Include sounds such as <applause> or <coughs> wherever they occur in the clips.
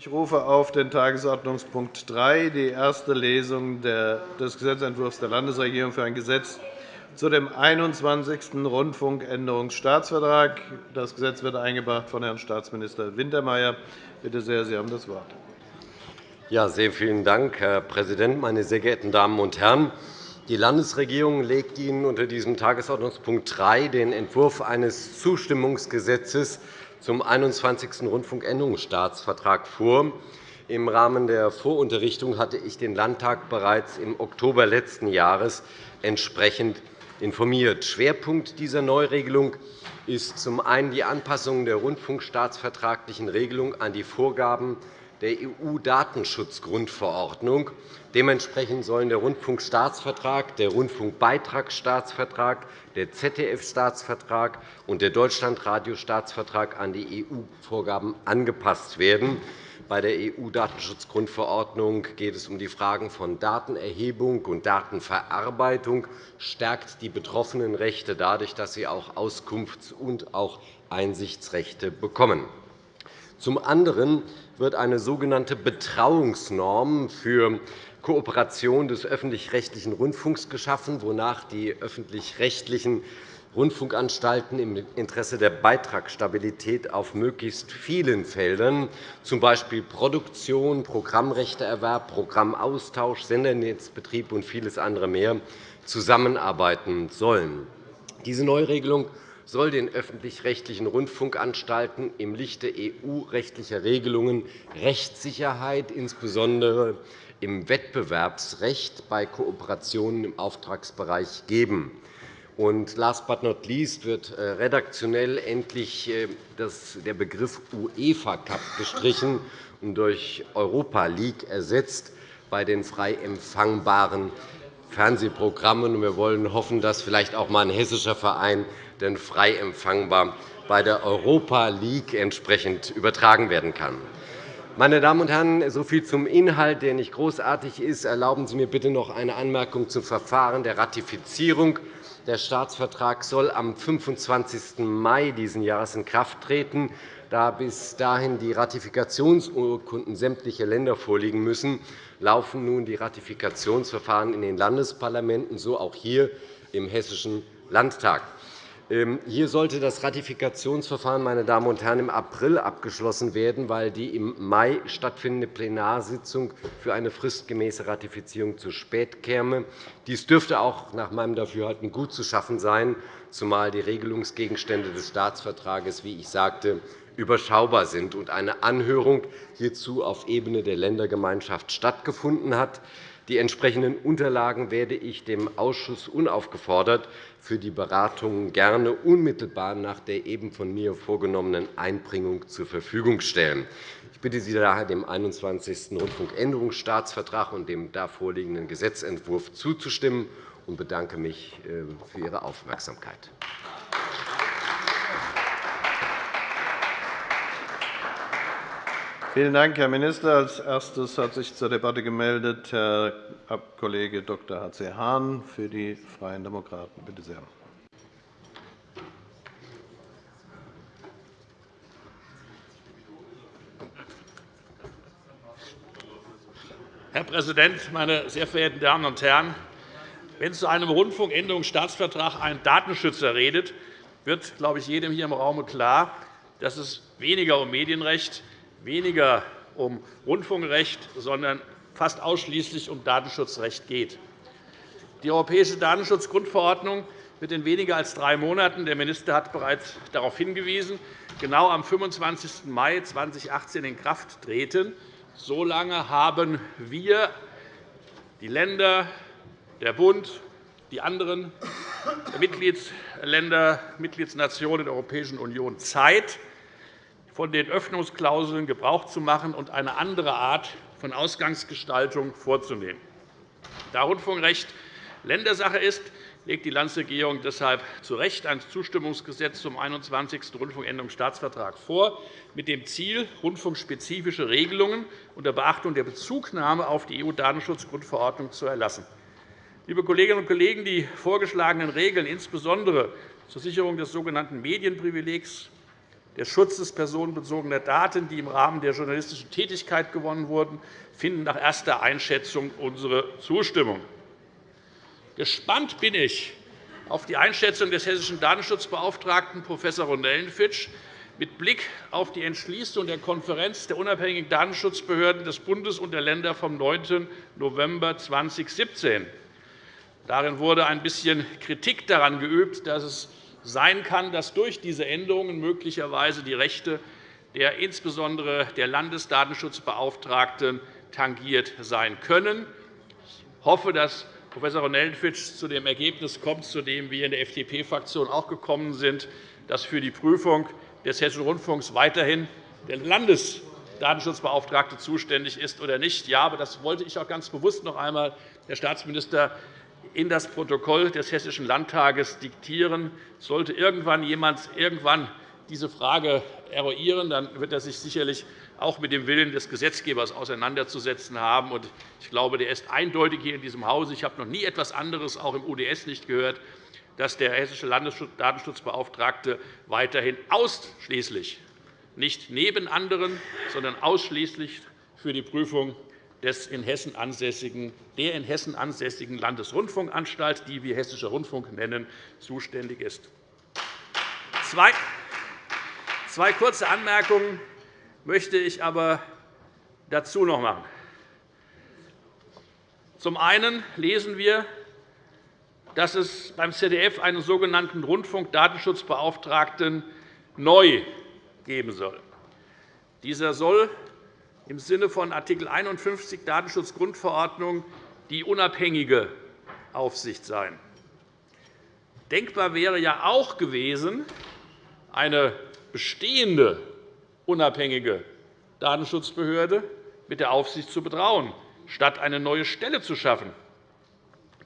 Ich rufe auf den Tagesordnungspunkt 3, die erste Lesung des Gesetzentwurfs der Landesregierung für ein Gesetz zu dem 21. Rundfunkänderungsstaatsvertrag. Das Gesetz wird eingebracht von Herrn Staatsminister Wintermeyer. Bitte sehr, Sie haben das Wort. Ja, sehr vielen Dank, Herr Präsident, meine sehr geehrten Damen und Herren! Die Landesregierung legt Ihnen unter diesem Tagesordnungspunkt 3 den Entwurf eines Zustimmungsgesetzes zum 21. Rundfunkänderungsstaatsvertrag vor. Im Rahmen der Vorunterrichtung hatte ich den Landtag bereits im Oktober letzten Jahres entsprechend informiert. Schwerpunkt dieser Neuregelung ist zum einen die Anpassung der rundfunkstaatsvertraglichen Regelung an die Vorgaben der EU-Datenschutzgrundverordnung. Dementsprechend sollen der Rundfunkstaatsvertrag, der Rundfunkbeitragsstaatsvertrag, der ZDF-Staatsvertrag und der Deutschlandradio-Staatsvertrag an die EU-Vorgaben angepasst werden. Bei der EU-Datenschutzgrundverordnung geht es um die Fragen von Datenerhebung und Datenverarbeitung, stärkt die betroffenen Rechte dadurch, dass sie auch Auskunfts- und auch Einsichtsrechte bekommen. Zum anderen wird eine sogenannte Betrauungsnorm für Kooperation des öffentlich-rechtlichen Rundfunks geschaffen, wonach die öffentlich-rechtlichen Rundfunkanstalten im Interesse der Beitragsstabilität auf möglichst vielen Feldern, z. B. Produktion, Programmrechteerwerb, Programmaustausch, Sendernetzbetrieb und vieles andere mehr, zusammenarbeiten sollen. Diese Neuregelung soll den öffentlich-rechtlichen Rundfunkanstalten im Lichte EU-rechtlicher Regelungen Rechtssicherheit, insbesondere im Wettbewerbsrecht bei Kooperationen im Auftragsbereich geben. Und last but not least wird äh, redaktionell endlich äh, der Begriff UEFA Cup gestrichen und durch Europa League ersetzt bei den frei empfangbaren Fernsehprogrammen. Wir wollen hoffen, dass vielleicht auch einmal ein hessischer Verein denn frei empfangbar bei der Europa League entsprechend übertragen werden kann. Meine Damen und Herren, so viel zum Inhalt, der nicht großartig ist. Erlauben Sie mir bitte noch eine Anmerkung zum Verfahren der Ratifizierung. Der Staatsvertrag soll am 25. Mai dieses Jahres in Kraft treten. Da bis dahin die Ratifikationsurkunden sämtlicher Länder vorliegen müssen, laufen nun die Ratifikationsverfahren in den Landesparlamenten, so auch hier im Hessischen Landtag. Ähm, hier sollte das Ratifikationsverfahren meine Damen und Herren, im April abgeschlossen werden, weil die im Mai stattfindende Plenarsitzung für eine fristgemäße Ratifizierung zu spät käme. Dies dürfte auch nach meinem Dafürhalten gut zu schaffen sein, zumal die Regelungsgegenstände des Staatsvertrages, wie ich sagte, überschaubar sind und eine Anhörung hierzu auf Ebene der Ländergemeinschaft stattgefunden hat. Die entsprechenden Unterlagen werde ich dem Ausschuss unaufgefordert für die Beratungen gerne unmittelbar nach der eben von mir vorgenommenen Einbringung zur Verfügung stellen. Ich bitte Sie daher, dem 21. Rundfunkänderungsstaatsvertrag und dem da vorliegenden Gesetzentwurf zuzustimmen und bedanke mich äh, für Ihre Aufmerksamkeit. Vielen Dank, Herr Minister. Als erstes hat sich zur Debatte gemeldet Herr Kollege Dr. H.C. Hahn für die Freien Demokraten. Bitte sehr. Herr Präsident, meine sehr verehrten Damen und Herren! Wenn zu einem Rundfunkänderungsstaatsvertrag ein Datenschützer redet, wird, glaube ich, jedem hier im Raum klar, dass es weniger um Medienrecht, weniger um Rundfunkrecht, sondern fast ausschließlich um Datenschutzrecht geht. Die Europäische Datenschutzgrundverordnung wird in weniger als drei Monaten – der Minister hat bereits darauf hingewiesen – genau am 25. Mai 2018 in Kraft treten. So lange haben wir, die Länder, der Bund, die anderen Mitgliedsländer, Mitgliedsnationen der Europäischen Union Zeit, von den Öffnungsklauseln Gebrauch zu machen und eine andere Art von Ausgangsgestaltung vorzunehmen. Da Rundfunkrecht Ländersache ist, legt die Landesregierung deshalb zu Recht ein Zustimmungsgesetz zum 21. Rundfunkänderungsstaatsvertrag vor, mit dem Ziel, rundfunkspezifische Regelungen unter Beachtung der Bezugnahme auf die EU-Datenschutzgrundverordnung zu erlassen. Liebe Kolleginnen und Kollegen, die vorgeschlagenen Regeln, insbesondere zur Sicherung des sogenannten Medienprivilegs, des Schutzes personenbezogener Daten, die im Rahmen der journalistischen Tätigkeit gewonnen wurden, finden nach erster Einschätzung unsere Zustimmung. Gespannt bin ich auf die Einschätzung des hessischen Datenschutzbeauftragten Prof. Ronellenfitsch mit Blick auf die Entschließung der Konferenz der unabhängigen Datenschutzbehörden des Bundes und der Länder vom 9. November 2017. Darin wurde ein bisschen Kritik daran geübt, dass es sein kann, dass durch diese Änderungen möglicherweise die Rechte der insbesondere der Landesdatenschutzbeauftragten tangiert sein können. Ich hoffe, dass Prof. Ronellenfitsch zu dem Ergebnis kommt, zu dem wir in der FDP-Fraktion auch gekommen sind, dass für die Prüfung des Hessischen Rundfunks weiterhin der Landesdatenschutzbeauftragte zuständig ist oder nicht. Ja, aber das wollte ich auch ganz bewusst noch einmal, Herr Staatsminister, in das Protokoll des Hessischen Landtages diktieren. Sollte irgendwann jemand irgendwann diese Frage eruieren, dann wird er sich sicherlich auch mit dem Willen des Gesetzgebers auseinanderzusetzen haben. Ich glaube, der ist eindeutig hier in diesem Hause. Ich habe noch nie etwas anderes, auch im UDS nicht gehört, dass der hessische Landesdatenschutzbeauftragte weiterhin ausschließlich, nicht neben anderen, sondern ausschließlich für die Prüfung des in Hessen ansässigen, der in Hessen ansässigen Landesrundfunkanstalt, die wir Hessischer Rundfunk nennen, zuständig ist. Zwei, kurze Anmerkungen möchte ich aber dazu noch machen. Zum einen lesen wir, dass es beim ZDF einen sogenannten Rundfunkdatenschutzbeauftragten neu geben soll. Dieser soll im Sinne von Art. 51 Datenschutzgrundverordnung die unabhängige Aufsicht sein. Denkbar wäre ja auch gewesen, eine bestehende unabhängige Datenschutzbehörde mit der Aufsicht zu betrauen, statt eine neue Stelle zu schaffen.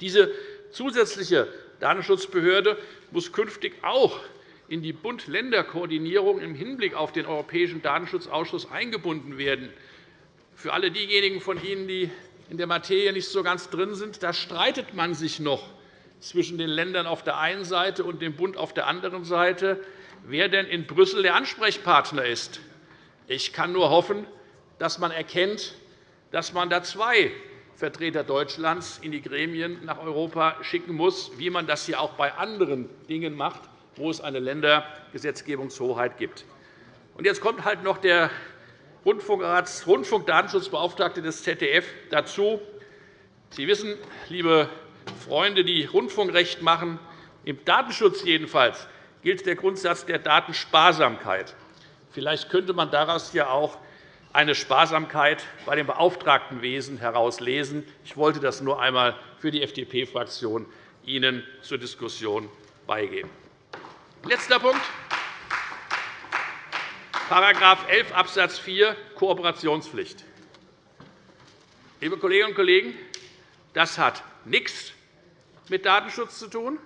Diese zusätzliche Datenschutzbehörde muss künftig auch in die Bund-Länder-Koordinierung im Hinblick auf den Europäischen Datenschutzausschuss eingebunden werden. Für alle diejenigen von Ihnen, die in der Materie nicht so ganz drin sind, da streitet man sich noch zwischen den Ländern auf der einen Seite und dem Bund auf der anderen Seite, wer denn in Brüssel der Ansprechpartner ist. Ich kann nur hoffen, dass man erkennt, dass man da zwei Vertreter Deutschlands in die Gremien nach Europa schicken muss, wie man das hier auch bei anderen Dingen macht, wo es eine Ländergesetzgebungshoheit gibt. Jetzt kommt halt noch der Rundfunkdatenschutzbeauftragte des ZDF dazu. Sie wissen, liebe Freunde, die Rundfunkrecht machen, im Datenschutz jedenfalls gilt der Grundsatz der Datensparsamkeit. Vielleicht könnte man daraus ja auch eine Sparsamkeit bei dem Beauftragtenwesen herauslesen. Ich wollte das nur einmal für die FDP-Fraktion Ihnen zur Diskussion beigeben. Letzter Punkt. § 11 Abs. 4 Kooperationspflicht. Liebe Kolleginnen und Kollegen, das hat nichts mit Datenschutz zu tun.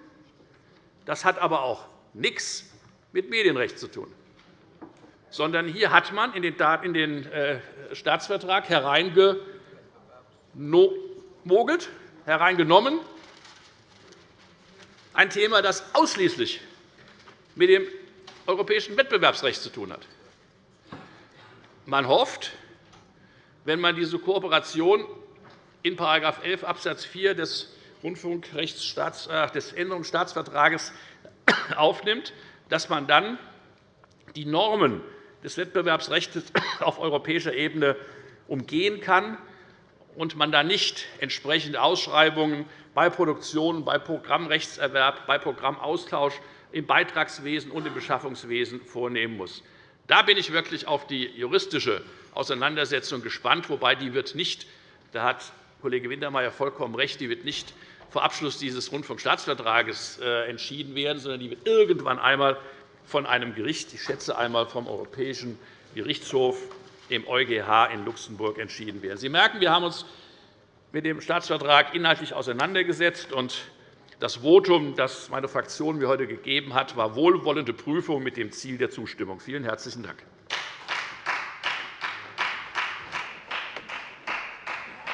Das hat aber auch nichts mit Medienrecht zu tun. Sondern hier hat man in den äh, Staatsvertrag hereingemogelt, hereingenommen, ein Thema, das ausschließlich mit dem europäischen Wettbewerbsrecht zu tun hat. Man hofft, wenn man diese Kooperation in § 11 Abs. 4 des Rundfunkrechtsstaats, des Änderungsstaatsvertrages <coughs> aufnimmt, dass man dann die Normen des Wettbewerbsrechts <coughs> auf europäischer Ebene umgehen kann und man dann nicht entsprechende Ausschreibungen bei Produktion, bei Programmrechtserwerb, bei Programmaustausch im Beitragswesen und im Beschaffungswesen vornehmen muss. Da bin ich wirklich auf die juristische Auseinandersetzung gespannt, wobei die wird nicht, da hat Kollege Wintermeyer vollkommen recht, die wird nicht vor Abschluss dieses Rundfunkstaatsvertrages äh, entschieden werden, sondern die wird irgendwann einmal von einem Gericht, ich schätze einmal vom Europäischen Gerichtshof, dem EuGH in Luxemburg, entschieden werden. Sie merken, wir haben uns mit dem Staatsvertrag inhaltlich auseinandergesetzt. Das Votum, das meine Fraktion mir heute gegeben hat, war wohlwollende Prüfung mit dem Ziel der Zustimmung. Vielen herzlichen Dank.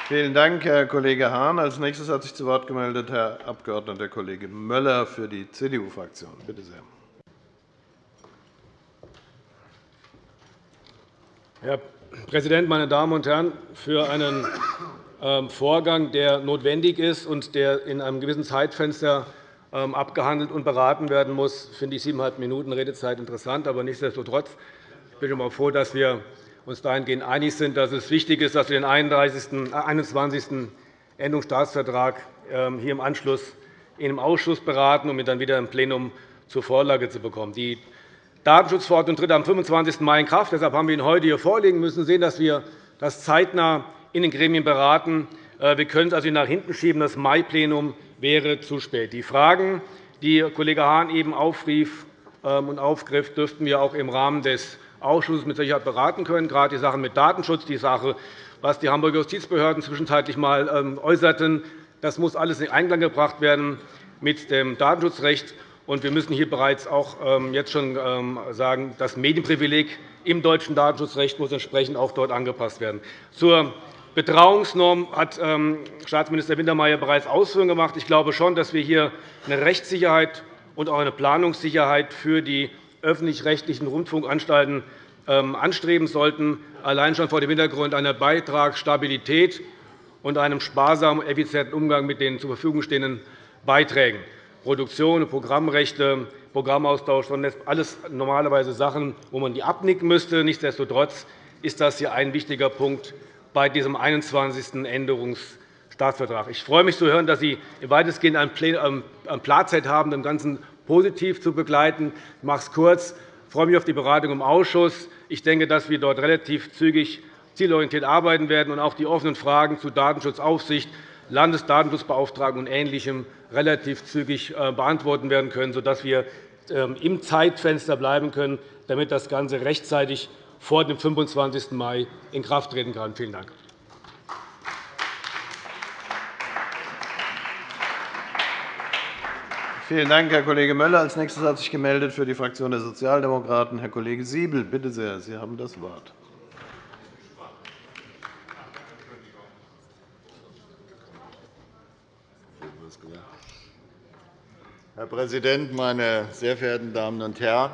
Vielen Dank, Herr Kollege Hahn. Als nächstes hat sich zu Wort gemeldet Herr Abg. Kollege Möller für die CDU-Fraktion. Bitte sehr. Herr Präsident, meine Damen und Herren! Für einen Vorgang, der notwendig ist und der in einem gewissen Zeitfenster ähm, abgehandelt und beraten werden muss, finde ich siebeneinhalb Minuten Redezeit interessant. Aber nichtsdestotrotz bin ich froh, dass wir uns dahingehend einig sind, dass es wichtig ist, dass wir den 21. Äh, Änderungsstaatsvertrag ähm, hier im Anschluss in einem Ausschuss beraten, um ihn dann wieder im Plenum zur Vorlage zu bekommen. Die Datenschutzverordnung tritt am 25. Mai in Kraft. Deshalb haben wir ihn heute hier vorlegen müssen. sehen, dass wir das zeitnah in den Gremien beraten. Äh, wir können es also nach hinten schieben. Das Mai-Plenum wäre zu spät. Die Fragen, die Kollege Hahn eben aufrief ähm, und aufgriff, dürften wir auch im Rahmen des Ausschusses mit Sicherheit beraten können, gerade die Sachen mit Datenschutz, die Sache, was die Hamburger Justizbehörden zwischenzeitlich einmal ähm, äußerten. Das muss alles in Einklang gebracht werden mit dem Datenschutzrecht. Wir müssen hier bereits auch ähm, jetzt schon sagen, das Medienprivileg im deutschen Datenschutzrecht muss entsprechend auch dort angepasst werden. Zur Betrauungsnorm hat ähm, Staatsminister Wintermeyer bereits Ausführungen gemacht. Ich glaube schon, dass wir hier eine Rechtssicherheit und auch eine Planungssicherheit für die öffentlich-rechtlichen Rundfunkanstalten anstreben sollten, allein schon vor dem Hintergrund einer Beitragsstabilität und einem sparsamen und effizienten Umgang mit den zur Verfügung stehenden Beiträgen. Produktion, Programmrechte, Programmaustausch, alles normalerweise Sachen, wo man die abnicken müsste. Nichtsdestotrotz ist das hier ein wichtiger Punkt bei diesem 21. Änderungsstaatsvertrag. Ich freue mich zu hören, dass Sie weitestgehend ein Platzheit haben, dem Ganzen positiv zu begleiten. Ich mache es kurz. Ich freue mich auf die Beratung im Ausschuss. Ich denke, dass wir dort relativ zügig zielorientiert arbeiten werden und auch die offenen Fragen zu Datenschutzaufsicht, Landesdatenschutzbeauftragten und Ähnlichem relativ zügig äh, beantworten werden können, sodass wir ähm, im Zeitfenster bleiben können, damit das Ganze rechtzeitig vor dem 25. Mai in Kraft treten kann. Vielen Dank. Vielen Dank, Herr Kollege Möller. Als nächstes hat sich gemeldet für die Fraktion der Sozialdemokraten Herr Kollege Siebel. Bitte sehr, Sie haben das Wort. Herr Präsident, meine sehr verehrten Damen und Herren!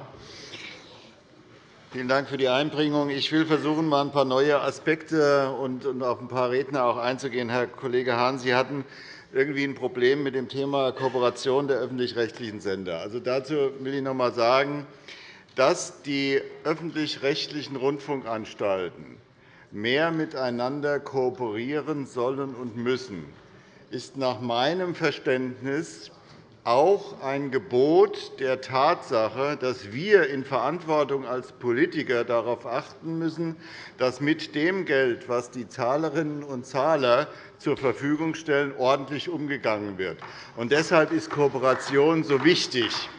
Vielen Dank für die Einbringung. Ich will versuchen, mal ein paar neue Aspekte und auf ein paar Redner auch einzugehen. Herr Kollege Hahn, Sie hatten irgendwie ein Problem mit dem Thema Kooperation der öffentlich-rechtlichen Sender. Also dazu will ich noch einmal sagen, dass die öffentlich-rechtlichen Rundfunkanstalten mehr miteinander kooperieren sollen und müssen, ist nach meinem Verständnis auch ein Gebot der Tatsache, dass wir in Verantwortung als Politiker darauf achten müssen, dass mit dem Geld, das die Zahlerinnen und Zahler zur Verfügung stellen, ordentlich umgegangen wird. Und deshalb ist Kooperation so wichtig.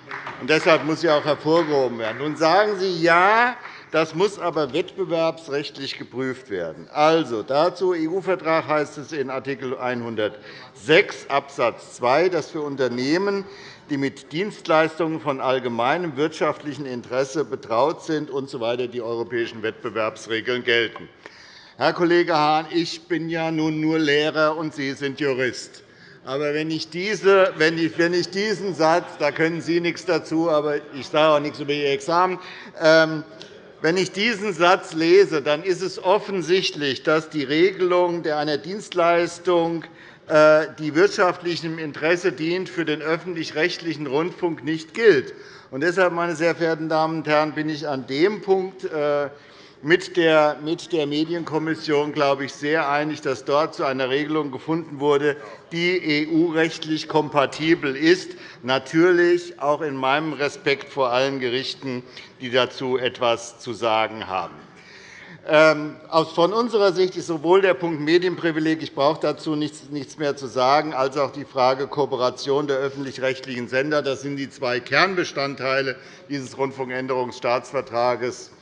Und deshalb muss sie auch hervorgehoben werden. Nun sagen Sie, ja, das muss aber wettbewerbsrechtlich geprüft werden. Also, dazu EU-Vertrag heißt es in Art. 106 Abs. 2, dass für Unternehmen, die mit Dienstleistungen von allgemeinem wirtschaftlichen Interesse betraut sind usw. So die europäischen Wettbewerbsregeln gelten. Herr Kollege Hahn, ich bin ja nun nur Lehrer, und Sie sind Jurist. Aber wenn ich, diese, wenn ich, wenn ich diesen Satz, da können Sie nichts dazu, aber ich sage auch nichts über Ihr Examen, ähm, wenn ich diesen Satz lese, dann ist es offensichtlich, dass die Regelung einer Dienstleistung, äh, die wirtschaftlichem Interesse dient, für den öffentlich-rechtlichen Rundfunk nicht gilt. Deshalb, meine sehr verehrten Damen und Herren, bin ich an dem Punkt mit der Medienkommission, glaube ich, sehr einig, dass dort zu einer Regelung gefunden wurde, die EU-rechtlich kompatibel ist, natürlich auch in meinem Respekt vor allen Gerichten, die dazu etwas zu sagen haben. Ähm, von unserer Sicht ist sowohl der Punkt Medienprivileg, ich brauche dazu nichts mehr zu sagen, als auch die Frage Kooperation der öffentlich-rechtlichen Sender. Das sind die zwei Kernbestandteile dieses Rundfunkänderungsstaatsvertrages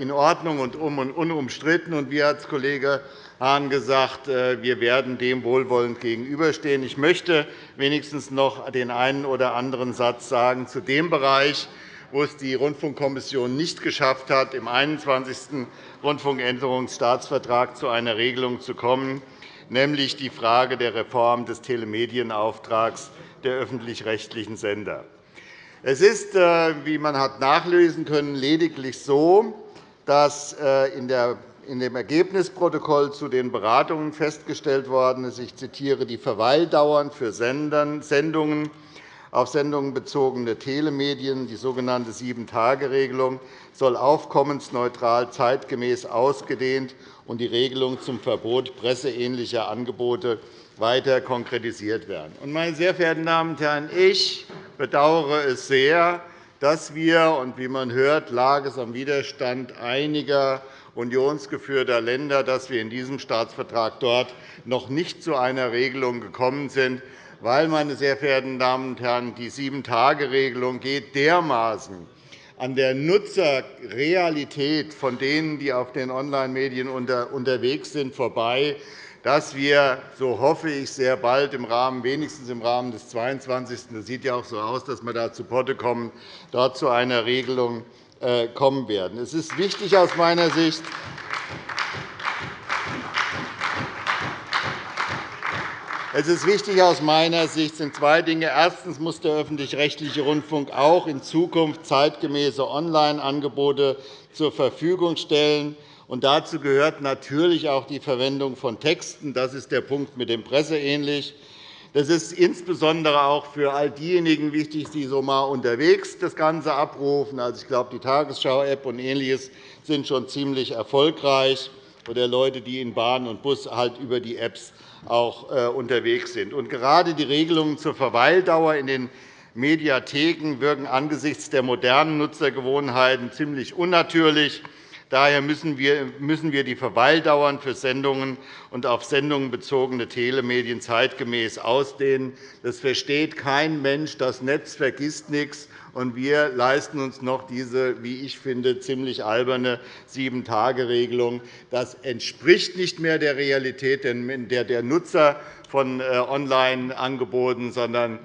in Ordnung und unumstritten. Und wie hat Kollege Hahn gesagt, äh, wir werden dem wohlwollend gegenüberstehen. Ich möchte wenigstens noch den einen oder anderen Satz sagen zu dem Bereich, wo es die Rundfunkkommission nicht geschafft hat, im 21. Rundfunkänderungsstaatsvertrag zu einer Regelung zu kommen, nämlich die Frage der Reform des Telemedienauftrags der öffentlich-rechtlichen Sender. Es ist, äh, wie man hat nachlesen können, lediglich so, dass in dem Ergebnisprotokoll zu den Beratungen festgestellt worden ist, ich zitiere, die Verweildauern für Sendungen auf Sendungen bezogene Telemedien, die sogenannte Sieben-Tage-Regelung, soll aufkommensneutral zeitgemäß ausgedehnt und die Regelung zum Verbot presseähnlicher Angebote weiter konkretisiert werden. Meine sehr verehrten Damen und Herren, ich bedauere es sehr, dass wir, und wie man hört, lag es am Widerstand einiger unionsgeführter Länder, dass wir in diesem Staatsvertrag dort noch nicht zu einer Regelung gekommen sind, weil, meine sehr verehrten Damen und Herren, die Sieben-Tage-Regelung geht dermaßen an der Nutzerrealität von denen, die auf den Online-Medien unterwegs sind, vorbei, dass wir, so hoffe ich, sehr bald im Rahmen, wenigstens im Rahmen des 22. Das sieht ja auch so aus, dass wir da zu Potte kommen, dort zu einer Regelung äh, kommen werden. Es ist wichtig aus meiner Sicht, Es ist wichtig aus meiner Sicht sind zwei Dinge. Erstens muss der öffentlich-rechtliche Rundfunk auch in Zukunft zeitgemäße Online-Angebote zur Verfügung stellen. Und dazu gehört natürlich auch die Verwendung von Texten. Das ist der Punkt mit dem Presseähnlich. Das ist insbesondere auch für all diejenigen wichtig, die so mal unterwegs das Ganze abrufen. Also, ich glaube, die Tagesschau-App und Ähnliches sind schon ziemlich erfolgreich, oder Leute, die in Bahn und Bus halt über die Apps auch äh, unterwegs sind. Und gerade die Regelungen zur Verweildauer in den Mediatheken wirken angesichts der modernen Nutzergewohnheiten ziemlich unnatürlich. Daher müssen wir die Verweildauern für Sendungen und auf Sendungen bezogene Telemedien zeitgemäß ausdehnen. Das versteht kein Mensch. Das Netz vergisst nichts und wir leisten uns noch diese, wie ich finde, ziemlich alberne Sieben-Tage-Regelung. Das entspricht nicht mehr der Realität der Nutzer von äh, Online-Angeboten, sondern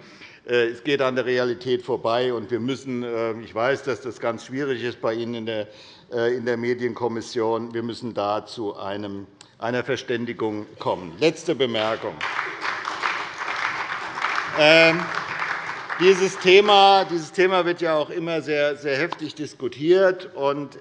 äh, es geht an der Realität vorbei. Wir müssen, äh, ich weiß, dass das ganz schwierig ist bei Ihnen in der Medienkommission. Wir müssen da zu einer Verständigung kommen. Letzte Bemerkung. Ähm, dieses Thema, dieses Thema wird ja auch immer sehr, sehr heftig diskutiert.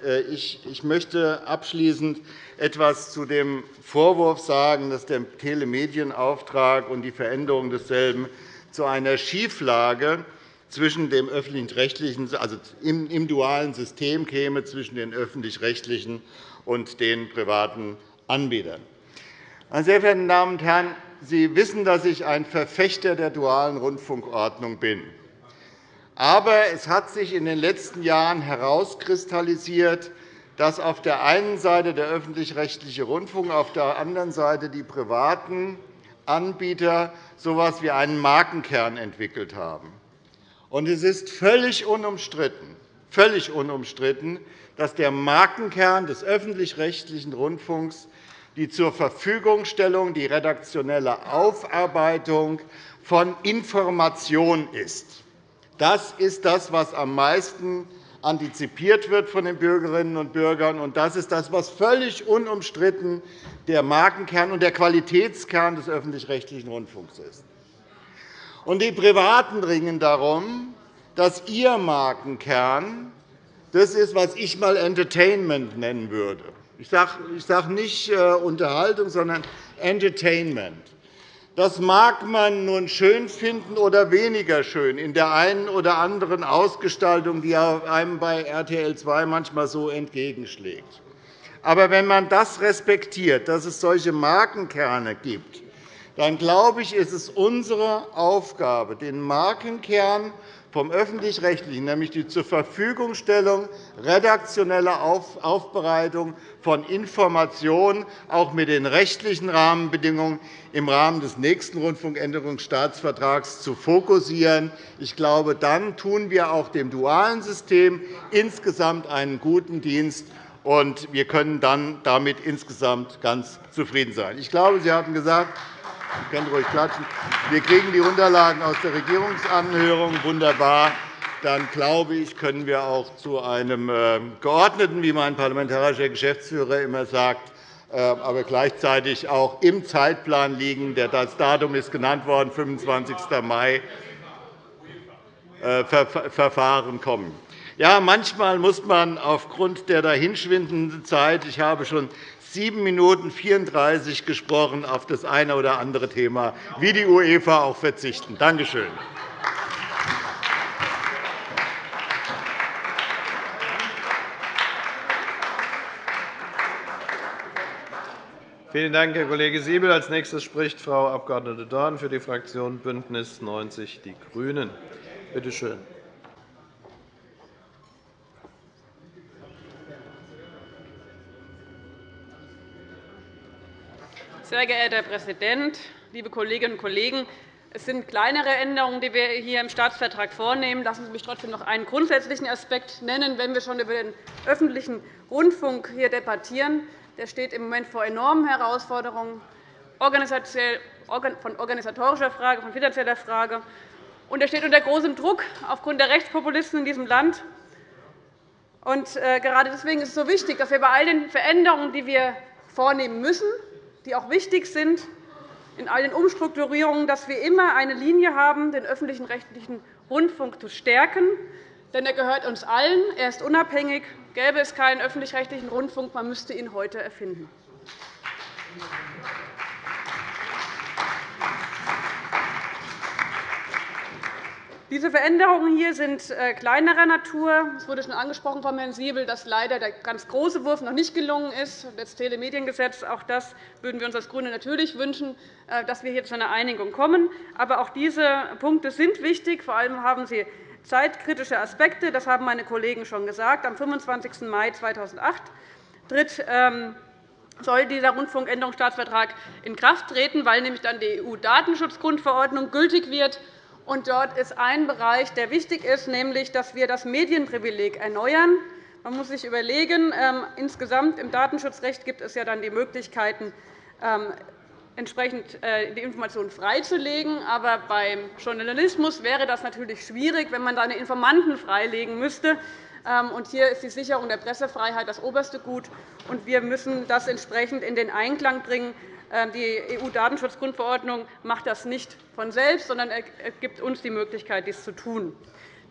Äh, ich möchte abschließend etwas zu dem Vorwurf sagen, dass der Telemedienauftrag und die Veränderung desselben zu einer Schieflage zwischen dem öffentlich-rechtlichen, also im dualen System käme zwischen den öffentlich-rechtlichen und den privaten Anbietern. Meine sehr verehrten Damen und Herren, Sie wissen, dass ich ein Verfechter der dualen Rundfunkordnung bin. Aber es hat sich in den letzten Jahren herauskristallisiert, dass auf der einen Seite der öffentlich-rechtliche Rundfunk, auf der anderen Seite die privaten Anbieter so etwas wie einen Markenkern entwickelt haben. Es ist völlig unumstritten, völlig unumstritten dass der Markenkern des öffentlich-rechtlichen Rundfunks die zur Verfügungstellung, die redaktionelle Aufarbeitung von Information ist. Das ist das, was am meisten antizipiert wird von den Bürgerinnen und Bürgern. Und das ist das, was völlig unumstritten der Markenkern und der Qualitätskern des öffentlich-rechtlichen Rundfunks ist. Und die Privaten ringen darum, dass ihr Markenkern das ist, was ich einmal Entertainment nennen würde. Ich sage nicht äh, Unterhaltung, sondern Entertainment. Das mag man nun schön finden oder weniger schön in der einen oder anderen Ausgestaltung, die einem bei RTL 2 manchmal so entgegenschlägt. Aber wenn man das respektiert, dass es solche Markenkerne gibt, dann glaube ich, ist es unsere Aufgabe, den Markenkern vom Öffentlich-Rechtlichen, nämlich die Zurverfügungstellung redaktioneller Aufbereitung von Informationen, auch mit den rechtlichen Rahmenbedingungen im Rahmen des nächsten Rundfunkänderungsstaatsvertrags zu fokussieren. Ich glaube, dann tun wir auch dem dualen System insgesamt einen guten Dienst, und wir können dann damit insgesamt ganz zufrieden sein. Ich glaube, Sie hatten gesagt, Sie können ruhig klatschen. Wir kriegen die Unterlagen aus der Regierungsanhörung. Wunderbar. Dann glaube ich, können wir auch zu einem äh, geordneten, wie mein parlamentarischer Geschäftsführer immer sagt, äh, aber gleichzeitig auch im Zeitplan liegen. Das Datum ist genannt worden, 25. Mai, äh, Verfahren kommen. Ja, manchmal muss man aufgrund der dahinschwindenden Zeit – ich habe schon 7 Minuten 34 gesprochen – auf das eine oder andere Thema wie die UEFA auch verzichten. Danke schön. Vielen Dank, Herr Kollege Siebel. Als nächstes spricht Frau Abg. Dorn für die Fraktion BÜNDNIS 90 die GRÜNEN. Bitte schön. Sehr geehrter Herr Präsident, liebe Kolleginnen und Kollegen! Es sind kleinere Änderungen, die wir hier im Staatsvertrag vornehmen. Lassen Sie mich trotzdem noch einen grundsätzlichen Aspekt nennen, wenn wir schon über den öffentlichen Rundfunk hier debattieren. Der steht im Moment vor enormen Herausforderungen von organisatorischer Frage, von finanzieller Frage. Und er steht unter großem Druck aufgrund der Rechtspopulisten in diesem Land. Und äh, gerade deswegen ist es so wichtig, dass wir bei all den Veränderungen, die wir vornehmen müssen, die auch wichtig sind, in all den Umstrukturierungen, dass wir immer eine Linie haben, den öffentlichen rechtlichen Rundfunk zu stärken. Denn er gehört uns allen. Er ist unabhängig Gäbe es keinen öffentlich-rechtlichen Rundfunk, man müsste ihn heute erfinden. Diese Veränderungen hier sind äh, kleinerer Natur. Es wurde schon angesprochen von Herrn Siebel, dass leider der ganz große Wurf noch nicht gelungen ist. Das Telemediengesetz, auch das würden wir uns als GRÜNE natürlich wünschen, äh, dass wir hier zu einer Einigung kommen. Aber auch diese Punkte sind wichtig. Vor allem haben sie Zeitkritische Aspekte, das haben meine Kollegen schon gesagt. Am 25. Mai 2008 tritt ähm, soll dieser Rundfunkänderungsstaatsvertrag in Kraft treten, weil nämlich dann die EU-Datenschutzgrundverordnung gültig wird. Und dort ist ein Bereich, der wichtig ist, nämlich, dass wir das Medienprivileg erneuern. Man muss sich überlegen, ähm, insgesamt im Datenschutzrecht gibt es ja dann die Möglichkeiten, ähm, entsprechend äh, die Informationen freizulegen. Aber beim Journalismus wäre das natürlich schwierig, wenn man seine Informanten freilegen müsste. Ähm, hier ist die Sicherung der Pressefreiheit das oberste Gut. wir müssen das entsprechend in den Einklang bringen. Ähm, die EU-Datenschutzgrundverordnung macht das nicht von selbst, sondern gibt uns die Möglichkeit, dies zu tun.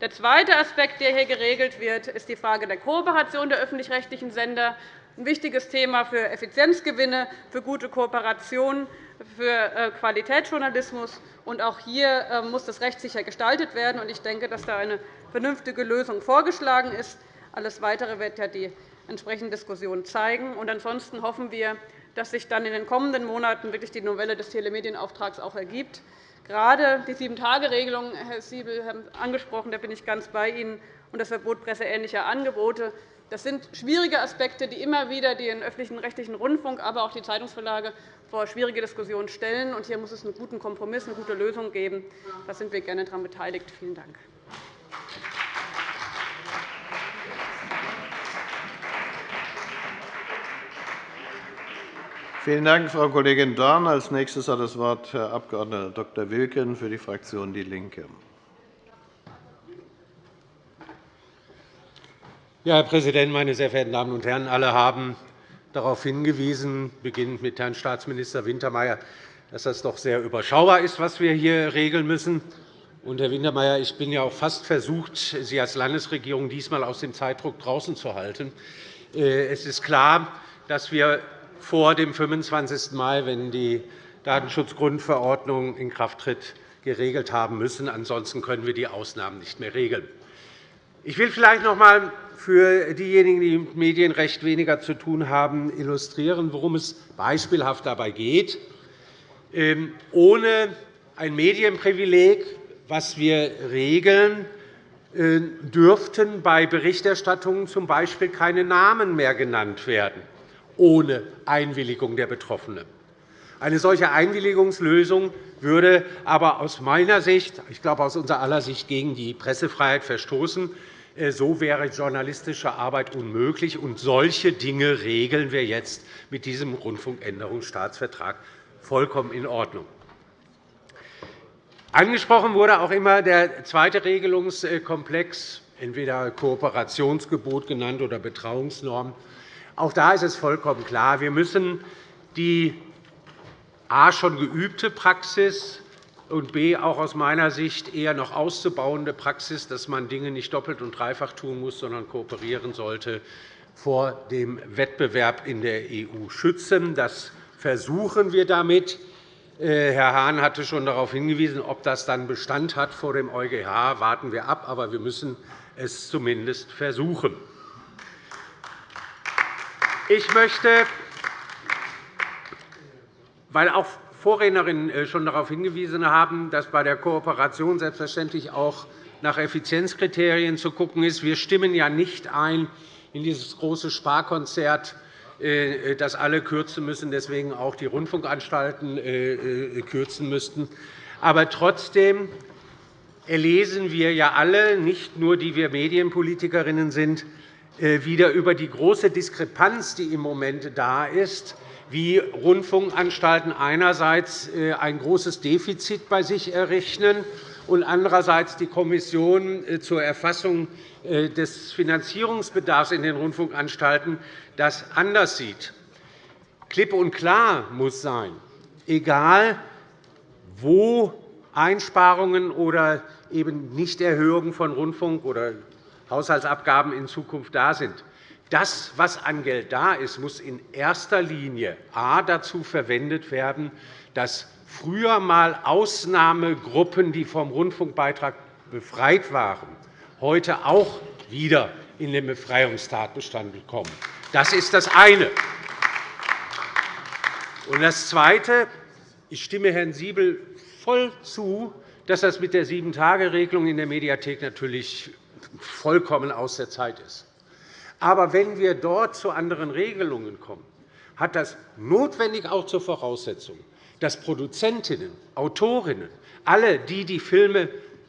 Der zweite Aspekt, der hier geregelt wird, ist die Frage der Kooperation der öffentlich-rechtlichen Sender ein wichtiges Thema für Effizienzgewinne, für gute Kooperation, für äh, Qualitätsjournalismus. auch hier äh, muss das rechtssicher gestaltet werden. Ich denke, dass da eine vernünftige Lösung vorgeschlagen ist. Alles Weitere wird die entsprechende Diskussion zeigen. ansonsten hoffen wir, dass sich dann in den kommenden Monaten wirklich die Novelle des Telemedienauftrags auch ergibt. Gerade die Sieben-Tage-Regelung, Herr Siebel, haben angesprochen, da bin ich ganz bei Ihnen, und das Verbot presseähnlicher Angebote das sind schwierige Aspekte, die immer wieder den öffentlichen rechtlichen Rundfunk, aber auch die Zeitungsverlage vor schwierige Diskussionen stellen. hier muss es einen guten Kompromiss, eine gute Lösung geben. Da sind wir gerne daran beteiligt. Vielen Dank. Vielen Dank, Frau Kollegin Dorn. Als nächstes hat das Wort Herr Abg. Dr. Wilken für die Fraktion DIE LINKE. Ja, Herr Präsident, meine sehr verehrten Damen und Herren! Alle haben darauf hingewiesen, beginnend mit Herrn Staatsminister Wintermeyer, dass das doch sehr überschaubar ist, was wir hier regeln müssen. Und, Herr Wintermeyer, ich bin ja auch fast versucht, Sie als Landesregierung diesmal aus dem Zeitdruck draußen zu halten. Äh, es ist klar, dass wir vor dem 25. Mai, wenn die Datenschutzgrundverordnung in Kraft tritt, geregelt haben müssen. Ansonsten können wir die Ausnahmen nicht mehr regeln. Ich will vielleicht noch einmal für diejenigen, die mit Medienrecht weniger zu tun haben, illustrieren, worum es beispielhaft dabei geht. Ähm, ohne ein Medienprivileg, was wir regeln, äh, dürften bei Berichterstattungen z. B. keine Namen mehr genannt werden, ohne Einwilligung der Betroffenen. Eine solche Einwilligungslösung würde aber aus meiner Sicht, ich glaube aus unserer aller Sicht, gegen die Pressefreiheit verstoßen. Äh, so wäre journalistische Arbeit unmöglich. Und solche Dinge regeln wir jetzt mit diesem Rundfunkänderungsstaatsvertrag vollkommen in Ordnung. Angesprochen wurde auch immer der zweite Regelungskomplex, entweder Kooperationsgebot genannt oder Betrauungsnorm. Auch da ist es vollkommen klar, wir müssen die a schon geübte Praxis und b. auch aus meiner Sicht eher noch auszubauende Praxis, dass man Dinge nicht doppelt und dreifach tun muss, sondern kooperieren sollte, vor dem Wettbewerb in der EU schützen. Das versuchen wir damit. Äh, Herr Hahn hatte schon darauf hingewiesen, ob das dann Bestand hat vor dem EuGH, warten wir ab. Aber wir müssen es zumindest versuchen. Ich möchte, weil auch Vorrednerinnen äh, schon darauf hingewiesen haben, dass bei der Kooperation selbstverständlich auch nach Effizienzkriterien zu schauen ist. Wir stimmen ja nicht ein in dieses große Sparkonzert, äh, das alle kürzen müssen, deswegen auch die Rundfunkanstalten äh, kürzen müssten. Aber trotzdem erlesen wir ja alle, nicht nur die wir Medienpolitikerinnen sind, wieder über die große Diskrepanz, die im Moment da ist wie Rundfunkanstalten einerseits äh, ein großes Defizit bei sich errechnen und andererseits die Kommission äh, zur Erfassung äh, des Finanzierungsbedarfs in den Rundfunkanstalten das anders sieht. Klipp und klar muss sein, egal wo Einsparungen oder eben Nichterhöhungen von Rundfunk- oder Haushaltsabgaben in Zukunft da sind, das, was an Geld da ist, muss in erster Linie a. dazu verwendet werden, dass früher einmal Ausnahmegruppen, die vom Rundfunkbeitrag befreit waren, heute auch wieder in den Befreiungstatbestand kommen. Das ist das eine. Und das Zweite. Ich stimme Herrn Siebel voll zu, dass das mit der Sieben-Tage-Regelung in der Mediathek natürlich vollkommen aus der Zeit ist. Aber wenn wir dort zu anderen Regelungen kommen, hat das notwendig auch zur Voraussetzung, dass Produzentinnen, Autorinnen, alle, die die Filme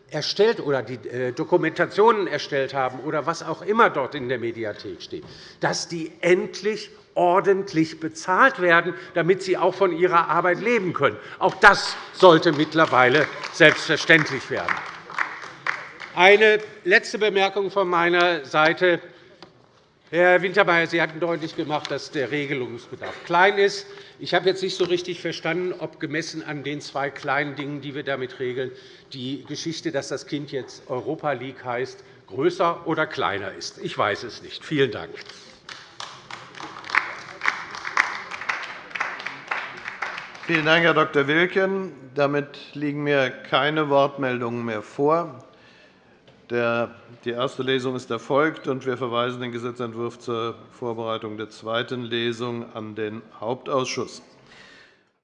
erstellt oder die äh, Dokumentationen erstellt haben oder was auch immer dort in der Mediathek steht, dass die endlich ordentlich bezahlt werden, damit sie auch von ihrer Arbeit leben können. Auch das sollte mittlerweile selbstverständlich werden. Eine letzte Bemerkung von meiner Seite. Herr Wintermeyer, Sie hatten deutlich gemacht, dass der Regelungsbedarf klein ist. Ich habe jetzt nicht so richtig verstanden, ob gemessen an den zwei kleinen Dingen, die wir damit regeln, die Geschichte, dass das Kind jetzt Europa League heißt, größer oder kleiner ist. Ich weiß es nicht. Vielen Dank. Vielen Dank, Herr Dr. Wilken. Damit liegen mir keine Wortmeldungen mehr vor. Die erste Lesung ist erfolgt, und wir verweisen den Gesetzentwurf zur Vorbereitung der zweiten Lesung an den Hauptausschuss.